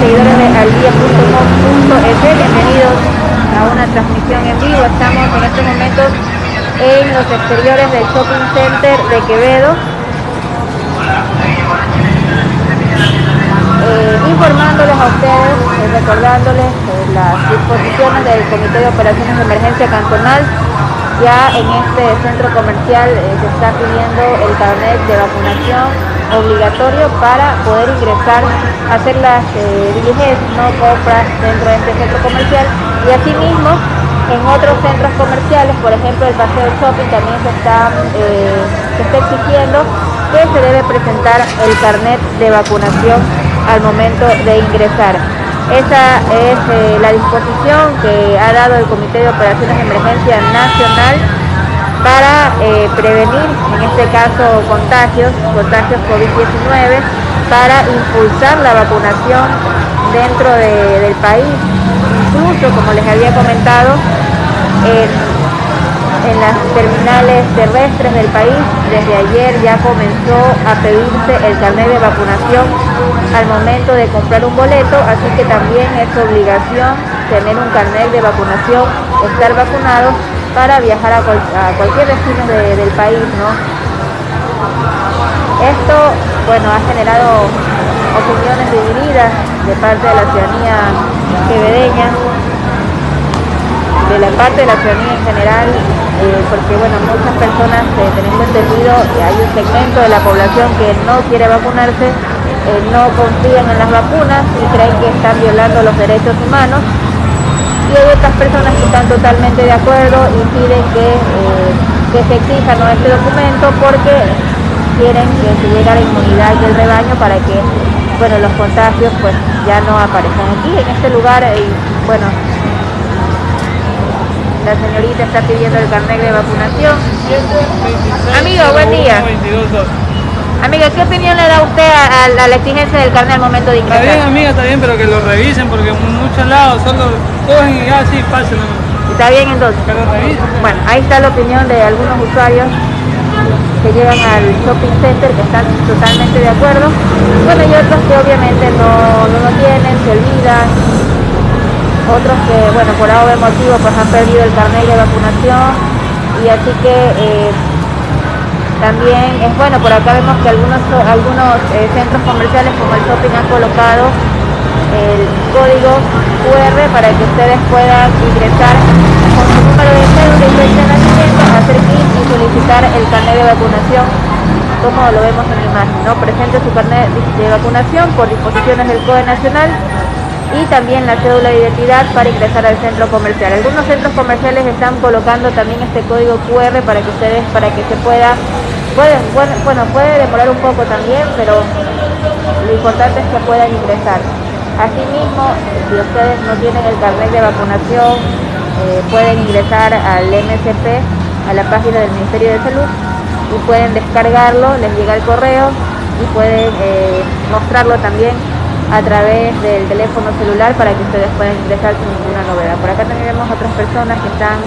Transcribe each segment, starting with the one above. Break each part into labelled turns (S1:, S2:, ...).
S1: seguidores de aldía.com.es, bienvenidos a una transmisión en vivo. Estamos en estos momentos en los exteriores del Shopping Center de Quevedo. Eh, informándoles a ustedes, eh, recordándoles eh, las disposiciones del Comité de Operaciones de Emergencia Cantonal ya en este centro comercial eh, se está pidiendo el carnet de vacunación obligatorio para poder ingresar, hacer las eh, diligencias, no compras dentro de este centro comercial y asimismo en otros centros comerciales, por ejemplo el Paseo Shopping también se está, eh, se está exigiendo que se debe presentar el carnet de vacunación al momento de ingresar. Esa es eh, la disposición que ha dado el Comité de Operaciones de Emergencia Nacional para eh, prevenir, en este caso, contagios, contagios COVID-19, para impulsar la vacunación dentro de, del país. Incluso, como les había comentado, en en las terminales terrestres del país. Desde ayer ya comenzó a pedirse el carnet de vacunación al momento de comprar un boleto, así que también es obligación tener un carnet de vacunación, estar vacunado para viajar a, cual, a cualquier destino de, del país, ¿no? Esto, bueno, ha generado opiniones divididas de parte de la ciudadanía quevedeña, de la parte de la ciudadanía en general, eh, porque bueno, muchas personas, eh, tenemos entendido, que hay un segmento de la población que no quiere vacunarse, eh, no confían en las vacunas y creen que están violando los derechos humanos. Y hay otras personas que están totalmente de acuerdo y piden que, eh, que se exija ¿no? este documento porque quieren que se llegue a la inmunidad del rebaño para que bueno, los contagios pues ya no aparezcan aquí en este lugar y bueno la señorita está pidiendo el carnet de vacunación. Amigo, buen día. Amiga, ¿qué opinión le da usted a, a, la exigencia del carnet al momento de ingresar?
S2: Está bien, amiga, está bien, pero que lo revisen porque en muchos lados solo cogen y así pasen.
S1: ¿Está bien entonces?
S2: Que lo revisen.
S1: Bueno, ahí está la opinión de algunos usuarios que llegan al shopping center que están totalmente de acuerdo. Bueno, y otros que obviamente no, no lo tienen, se olvidan, otros que, bueno, por algún motivo pues han perdido el carnet de vacunación y así que eh, también es bueno, por acá vemos que algunos, algunos eh, centros comerciales como el shopping han colocado el código QR para que ustedes puedan ingresar con su número de cédula y fecha de nacimiento, hacer clic y solicitar el carnet de vacunación como lo vemos en la imagen, ¿no? Presente su carnet de vacunación por disposiciones del COE Nacional y también la cédula de identidad para ingresar al centro comercial. Algunos centros comerciales están colocando también este código QR para que ustedes, para que se pueda, puede, bueno, puede demorar un poco también, pero lo importante es que puedan ingresar. Asimismo, si ustedes no tienen el carnet de vacunación, eh, pueden ingresar al MSP, a la página del Ministerio de Salud, y pueden descargarlo, les llega el correo y pueden eh, mostrarlo también a través del teléfono celular para que ustedes puedan ingresar sin ninguna novedad. Por acá también vemos otras personas que están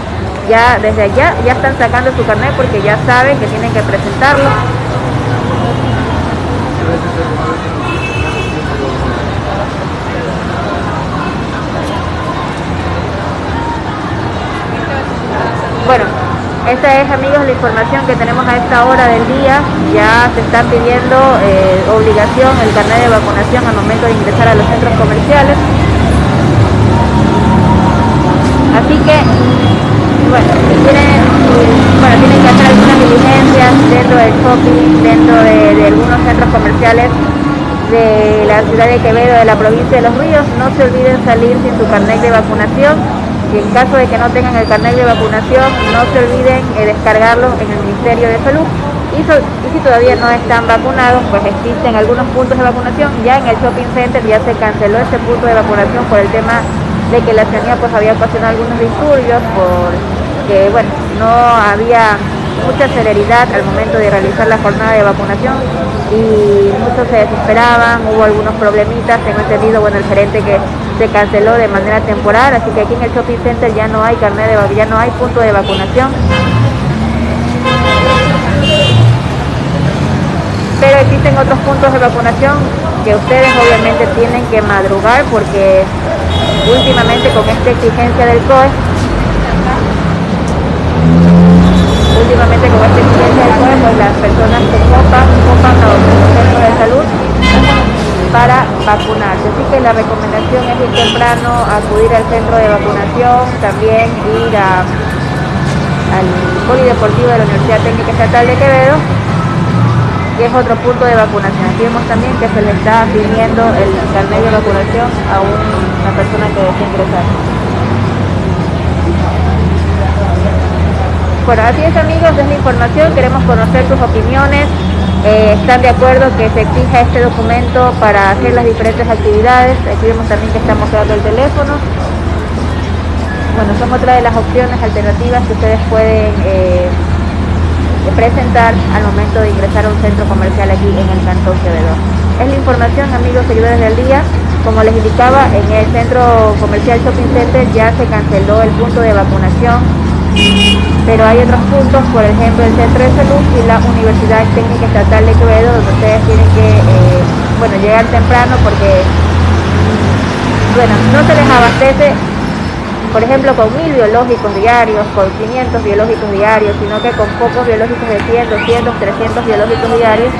S1: ya desde allá, ya están sacando su carnet porque ya saben que tienen que presentarlo. Bueno, esta es, amigos, la información que tenemos a esta hora del día. Ya se están pidiendo eh, obligación el carnet de vacunación al momento de ingresar a los centros comerciales. Así que, bueno, tienen, bueno, tienen que hacer algunas diligencias dentro del shopping, dentro de, algunos centros comerciales de la ciudad de Quevedo, de la provincia de Los Ríos, no se olviden salir sin su carnet de vacunación y en caso de que no tengan el carnet de vacunación, no se olviden eh, descargarlo en el Ministerio de Salud. Y, si todavía no están vacunados, pues existen algunos puntos de vacunación. Ya en el shopping center ya se canceló ese punto de vacunación por el tema de que la ciudadanía pues había ocasionado algunos disturbios, porque bueno, no había mucha celeridad al momento de realizar la jornada de vacunación y muchos se desesperaban, hubo algunos problemitas, tengo entendido, bueno, el gerente que se canceló de manera temporal, así que aquí en el shopping center ya no hay carnet de ya no hay punto de vacunación. Pero existen otros puntos de vacunación que ustedes obviamente tienen que madrugar porque últimamente con esta exigencia del COE, últimamente con esta exigencia del COE, pues las personas se copan, copan a los centros de salud para vacunarse. Así que la recomendación es ir temprano, acudir al centro de vacunación, también ir al polideportivo de la Universidad Técnica Estatal de Quevedo, que es otro punto de vacunación. Aquí vemos también que se le está pidiendo el carnet de vacunación a una persona que desea ingresar. Bueno, así es amigos, es la información, queremos conocer sus opiniones, eh, están de acuerdo que se exija este documento para hacer las diferentes actividades. Aquí vemos también que está mostrando el teléfono. Bueno, son otra de las opciones alternativas que ustedes pueden eh, presentar al momento de ingresar a un centro comercial aquí en el Cantón Quevedo. Es la información, amigos seguidores del día. Como les indicaba, en el centro comercial Shopping Center ya se canceló el punto de vacunación pero hay otros puntos, por ejemplo el Centro de Salud y la Universidad Técnica Estatal de Quevedo, donde ustedes tienen que eh, bueno, llegar temprano porque bueno, no se les abastece, por ejemplo, con mil biológicos diarios, con 500 biológicos diarios, sino que con pocos biológicos de 100, 200, 300 biológicos diarios.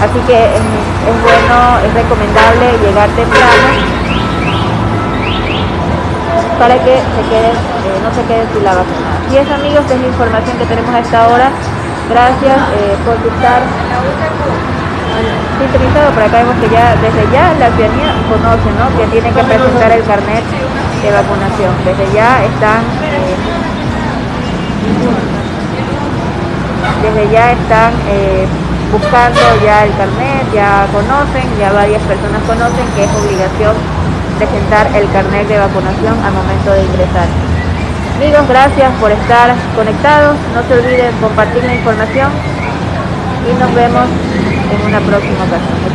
S1: Así que es bueno, es recomendable llegar temprano para que se queden, eh, no se queden sin la vacuna. Y es amigos, es la información que tenemos a esta hora. Gracias eh, por estar sintonizado. Por acá vemos que ya desde ya la ciudadanía conoce ¿no? que tiene que presentar el carnet de vacunación. Desde ya están eh, desde ya están buscando ya el carnet, ya conocen, ya varias personas conocen que es obligación presentar el carnet de vacunación al momento de ingresar. Amigos, gracias por estar conectados. No se olviden compartir la información y nos vemos en una próxima ocasión.